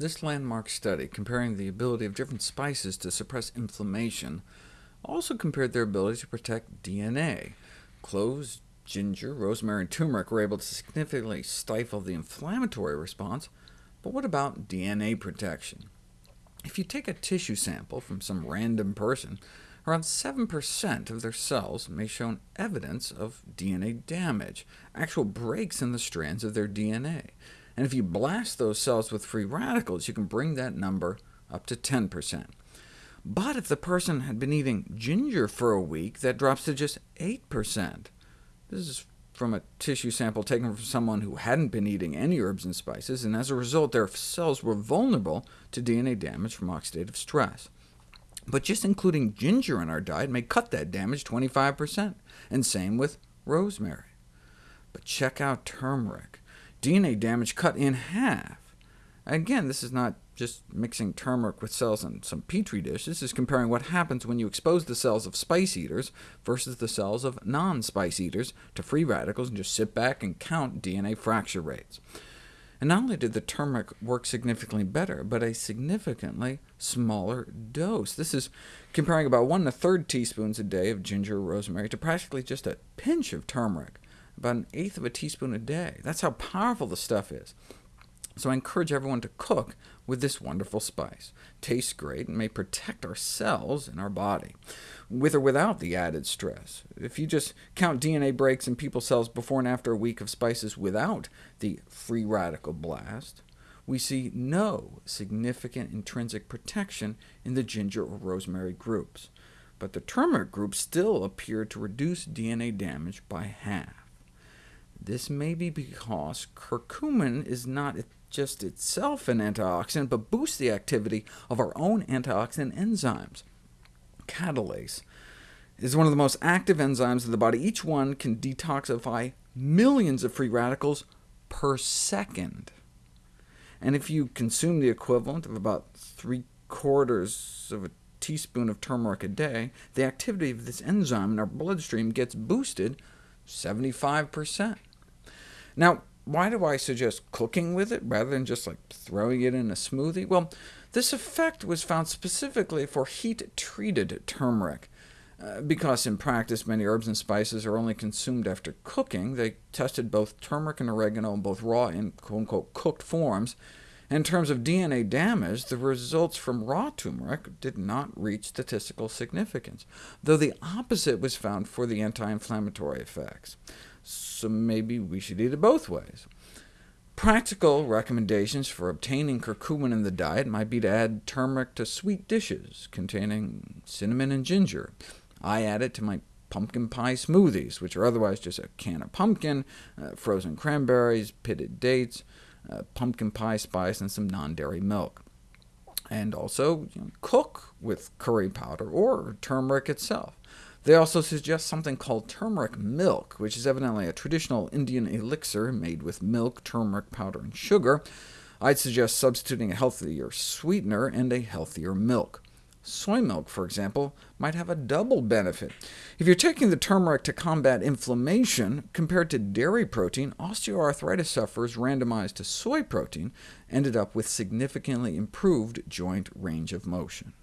This landmark study, comparing the ability of different spices to suppress inflammation, also compared their ability to protect DNA. Cloves, ginger, rosemary, and turmeric were able to significantly stifle the inflammatory response, but what about DNA protection? If you take a tissue sample from some random person, around 7% of their cells may show evidence of DNA damage, actual breaks in the strands of their DNA. And if you blast those cells with free radicals, you can bring that number up to 10%. But if the person had been eating ginger for a week, that drops to just 8%. This is from a tissue sample taken from someone who hadn't been eating any herbs and spices, and as a result their cells were vulnerable to DNA damage from oxidative stress. But just including ginger in our diet may cut that damage 25%, and same with rosemary. But check out turmeric. DNA damage cut in half. Again, this is not just mixing turmeric with cells in some petri dish. This is comparing what happens when you expose the cells of spice eaters versus the cells of non-spice eaters to free radicals and just sit back and count DNA fracture rates. And not only did the turmeric work significantly better, but a significantly smaller dose. This is comparing about one and a third teaspoons a day of ginger or rosemary to practically just a pinch of turmeric about an eighth of a teaspoon a day. That's how powerful the stuff is. So I encourage everyone to cook with this wonderful spice. Tastes great and may protect our cells in our body, with or without the added stress. If you just count DNA breaks in people's cells before and after a week of spices without the free radical blast, we see no significant intrinsic protection in the ginger or rosemary groups. But the turmeric group still appeared to reduce DNA damage by half. This may be because curcumin is not just itself an antioxidant, but boosts the activity of our own antioxidant enzymes. Catalase is one of the most active enzymes in the body. Each one can detoxify millions of free radicals per second. And if you consume the equivalent of about three-quarters of a teaspoon of turmeric a day, the activity of this enzyme in our bloodstream gets boosted 75%. Now, why do I suggest cooking with it rather than just like throwing it in a smoothie? Well, this effect was found specifically for heat-treated turmeric. Uh, because in practice many herbs and spices are only consumed after cooking, they tested both turmeric and oregano in both raw and quote-unquote cooked forms. In terms of DNA damage, the results from raw turmeric did not reach statistical significance, though the opposite was found for the anti-inflammatory effects so maybe we should eat it both ways. Practical recommendations for obtaining curcumin in the diet might be to add turmeric to sweet dishes containing cinnamon and ginger. I add it to my pumpkin pie smoothies, which are otherwise just a can of pumpkin, uh, frozen cranberries, pitted dates, uh, pumpkin pie spice, and some non-dairy milk. And also you know, cook with curry powder or turmeric itself. They also suggest something called turmeric milk, which is evidently a traditional Indian elixir made with milk, turmeric powder, and sugar. I'd suggest substituting a healthier sweetener and a healthier milk. Soy milk, for example, might have a double benefit. If you're taking the turmeric to combat inflammation, compared to dairy protein, osteoarthritis sufferers randomized to soy protein ended up with significantly improved joint range of motion.